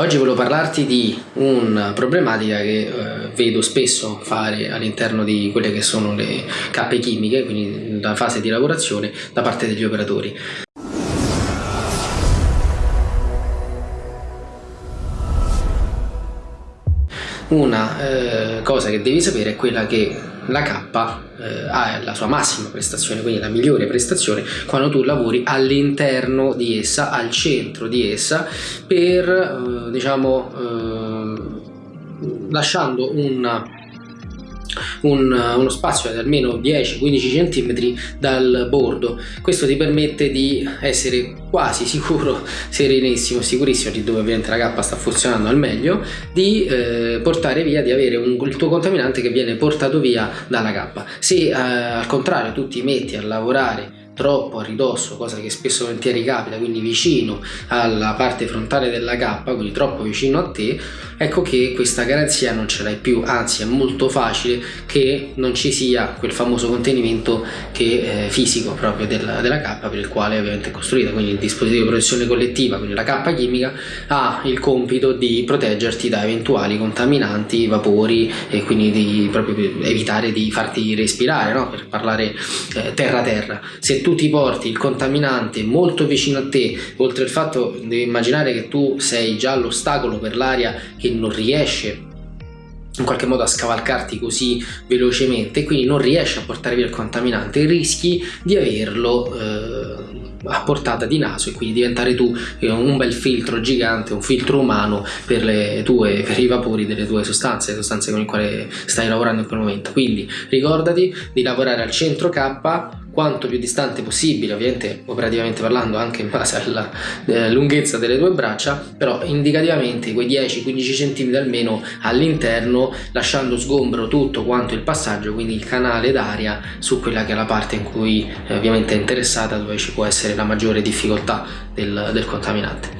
Oggi volevo parlarti di una problematica che eh, vedo spesso fare all'interno di quelle che sono le cappe chimiche, quindi la fase di lavorazione da parte degli operatori. Una eh, cosa che devi sapere è quella che la K eh, ha la sua massima prestazione, quindi la migliore prestazione, quando tu lavori all'interno di essa, al centro di essa, per eh, diciamo eh, lasciando una un, uno spazio di almeno 10-15 cm dal bordo. Questo ti permette di essere quasi sicuro serenissimo sicurissimo di dove ovviamente la cappa sta funzionando al meglio di eh, portare via di avere un, il tuo contaminante che viene portato via dalla cappa. Se eh, al contrario tu ti metti a lavorare troppo a ridosso, cosa che spesso volentieri capita, quindi vicino alla parte frontale della cappa, quindi troppo vicino a te, ecco che questa garanzia non ce l'hai più, anzi è molto facile che non ci sia quel famoso contenimento che, eh, fisico proprio della, della cappa per il quale ovviamente è costruita, quindi il dispositivo di protezione collettiva, quindi la cappa chimica ha il compito di proteggerti da eventuali contaminanti, vapori e quindi di proprio evitare di farti respirare, no? per parlare eh, terra terra. Se tu ti porti il contaminante molto vicino a te, oltre al fatto di immaginare che tu sei già l'ostacolo per l'aria che non riesce in qualche modo a scavalcarti così velocemente quindi non riesci a portare via il contaminante rischi di averlo eh, a portata di naso e quindi diventare tu eh, un bel filtro gigante, un filtro umano per, le tue, per i vapori delle tue sostanze, le sostanze con le quali stai lavorando in quel momento. Quindi ricordati di lavorare al centro K quanto più distante possibile, ovviamente operativamente parlando anche in base alla eh, lunghezza delle tue braccia, però indicativamente quei 10-15 cm almeno all'interno, lasciando sgombro tutto quanto il passaggio, quindi il canale d'aria su quella che è la parte in cui eh, ovviamente è interessata, dove ci può essere la maggiore difficoltà del, del contaminante.